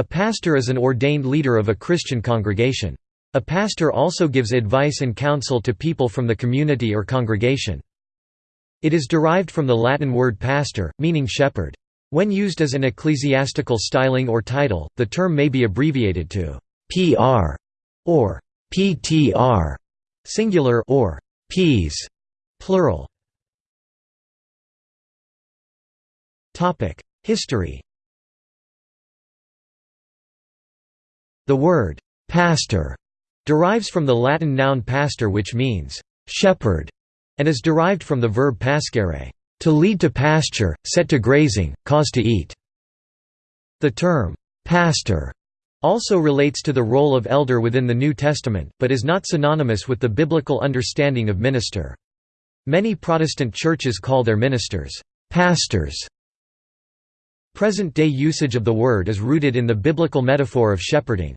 A pastor is an ordained leader of a Christian congregation. A pastor also gives advice and counsel to people from the community or congregation. It is derived from the Latin word pastor, meaning shepherd. When used as an ecclesiastical styling or title, the term may be abbreviated to PR or PTR singular or Ps plural. Topic: History. The word pastor derives from the Latin noun pastor which means shepherd and is derived from the verb pascere, to lead to pasture, set to grazing, cause to eat. The term pastor also relates to the role of elder within the New Testament, but is not synonymous with the biblical understanding of minister. Many Protestant churches call their ministers pastors. Present-day usage of the word is rooted in the biblical metaphor of shepherding.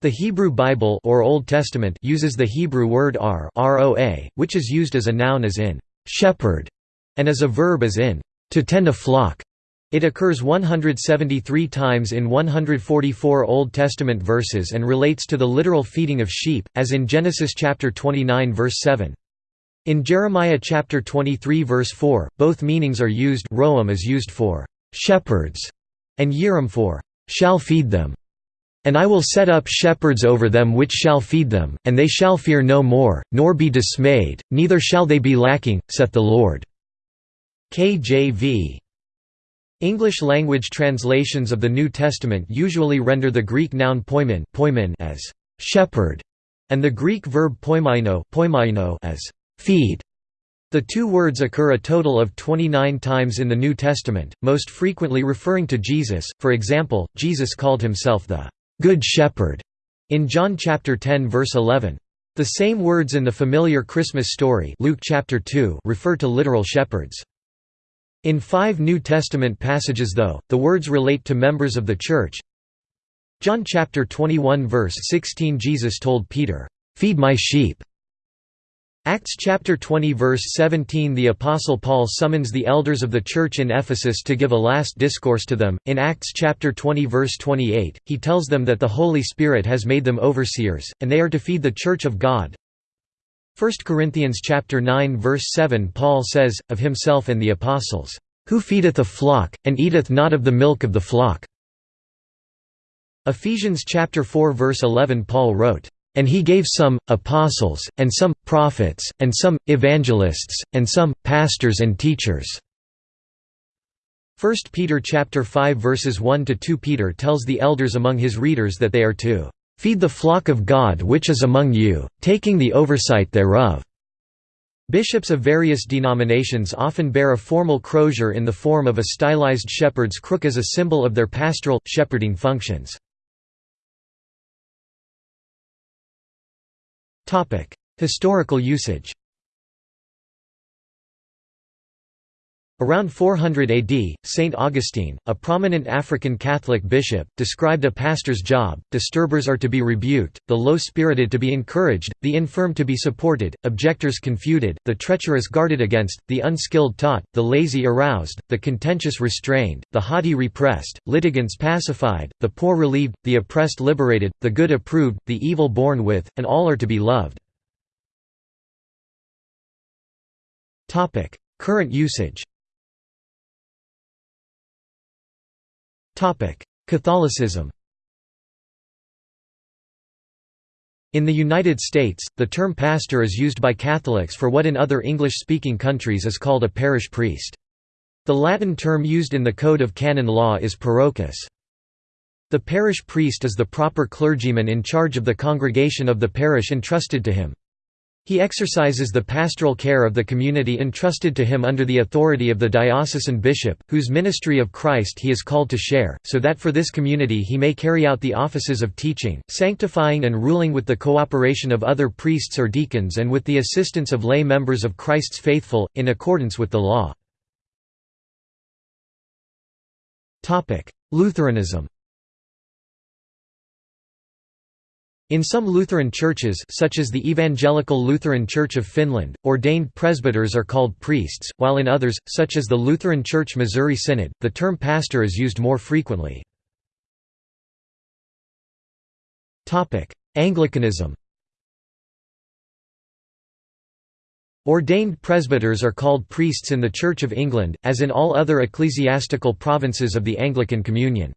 The Hebrew Bible or Old Testament uses the Hebrew word ar roa, which is used as a noun as in shepherd and as a verb as in to tend a flock. It occurs 173 times in 144 Old Testament verses and relates to the literal feeding of sheep, as in Genesis chapter 29 verse 7. In Jeremiah chapter 23 verse 4, both meanings are used roam is used for shepherds and Yiram for shall feed them. And I will set up shepherds over them which shall feed them, and they shall fear no more, nor be dismayed, neither shall they be lacking, saith the Lord. KJV English language translations of the New Testament usually render the Greek noun poimen, poimen as shepherd and the Greek verb poimaino, poimaino as feed. The two words occur a total of 29 times in the New Testament, most frequently referring to Jesus. For example, Jesus called himself the good shepherd in John chapter 10 verse 11. The same words in the familiar Christmas story Luke chapter 2 refer to literal shepherds. In five New Testament passages though, the words relate to members of the Church. John chapter 21 verse 16 Jesus told Peter, "'Feed my sheep' Acts chapter 20 verse 17 The apostle Paul summons the elders of the church in Ephesus to give a last discourse to them. In Acts chapter 20 verse 28, he tells them that the Holy Spirit has made them overseers and they are to feed the church of God. 1 Corinthians chapter 9 verse 7 Paul says of himself and the apostles, "Who feedeth the flock and eateth not of the milk of the flock." Ephesians chapter 4 verse 11 Paul wrote, "And he gave some apostles and some prophets and some evangelists and some pastors and teachers." 1 Peter chapter 5 verses 1 to 2 Peter tells the elders among his readers that they are to Feed the flock of God which is among you, taking the oversight thereof." Bishops of various denominations often bear a formal crozier in the form of a stylized shepherd's crook as a symbol of their pastoral, shepherding functions. Historical usage Around 400 AD, St. Augustine, a prominent African Catholic bishop, described a pastor's job, disturbers are to be rebuked, the low-spirited to be encouraged, the infirm to be supported, objectors confuted, the treacherous guarded against, the unskilled taught, the lazy aroused, the contentious restrained, the haughty repressed, litigants pacified, the poor relieved, the oppressed liberated, the good approved, the evil borne with, and all are to be loved. Current usage Catholicism In the United States, the term pastor is used by Catholics for what in other English-speaking countries is called a parish priest. The Latin term used in the Code of Canon Law is parochus. The parish priest is the proper clergyman in charge of the congregation of the parish entrusted to him. He exercises the pastoral care of the community entrusted to him under the authority of the diocesan bishop, whose ministry of Christ he is called to share, so that for this community he may carry out the offices of teaching, sanctifying and ruling with the cooperation of other priests or deacons and with the assistance of lay members of Christ's faithful, in accordance with the law. Lutheranism In some Lutheran churches such as the Evangelical Lutheran Church of Finland, ordained presbyters are called priests, while in others, such as the Lutheran Church Missouri Synod, the term pastor is used more frequently. Anglicanism Ordained presbyters are called priests in the Church of England, as in all other ecclesiastical provinces of the Anglican Communion.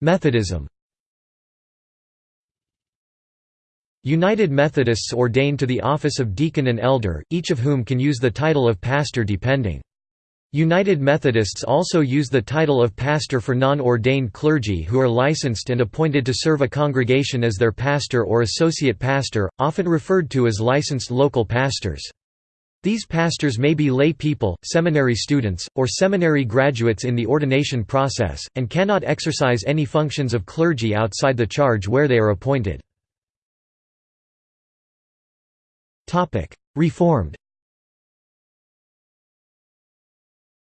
Methodism United Methodists ordain to the office of deacon and elder, each of whom can use the title of pastor depending. United Methodists also use the title of pastor for non-ordained clergy who are licensed and appointed to serve a congregation as their pastor or associate pastor, often referred to as licensed local pastors. These pastors may be lay people, seminary students, or seminary graduates in the ordination process, and cannot exercise any functions of clergy outside the charge where they are appointed. Reformed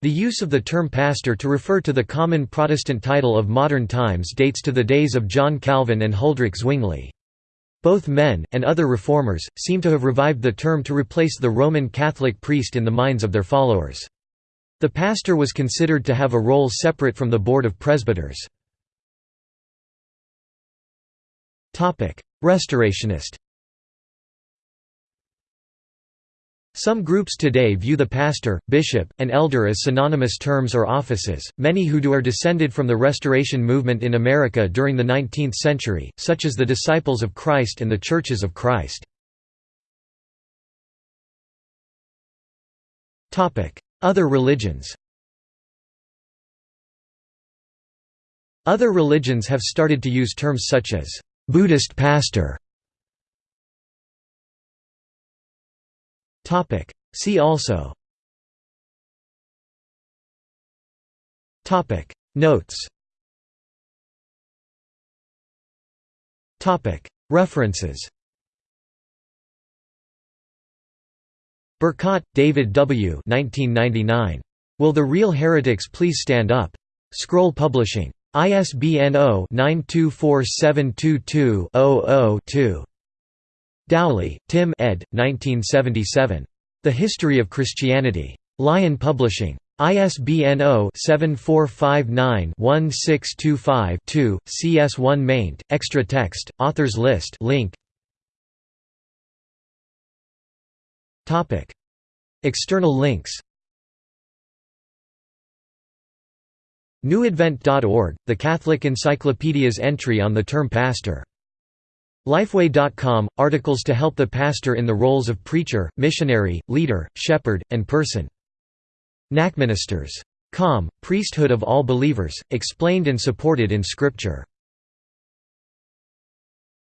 The use of the term pastor to refer to the common Protestant title of modern times dates to the days of John Calvin and Huldrych Zwingli. Both men, and other reformers, seem to have revived the term to replace the Roman Catholic priest in the minds of their followers. The pastor was considered to have a role separate from the board of presbyters. Restorationist Some groups today view the pastor, bishop, and elder as synonymous terms or offices. Many who do are descended from the Restoration movement in America during the 19th century, such as the Disciples of Christ and the Churches of Christ. Topic: Other religions Other religions have started to use terms such as Buddhist pastor Topic. See also Topic Notes Topic References Bercot, David W. 1999. Will the Real Heretics Please Stand Up? Scroll Publishing. ISBN 0-924722-00-2. Dowley, Tim ed. 1977. The History of Christianity. Lion Publishing. ISBN 0-7459-1625-2, CS1 maint, extra text, authors list link. External links NewAdvent.org, the Catholic Encyclopedia's entry on the term pastor Lifeway.com – Articles to help the pastor in the roles of preacher, missionary, leader, shepherd, and person. NACMinisters.com – Priesthood of all believers, explained and supported in Scripture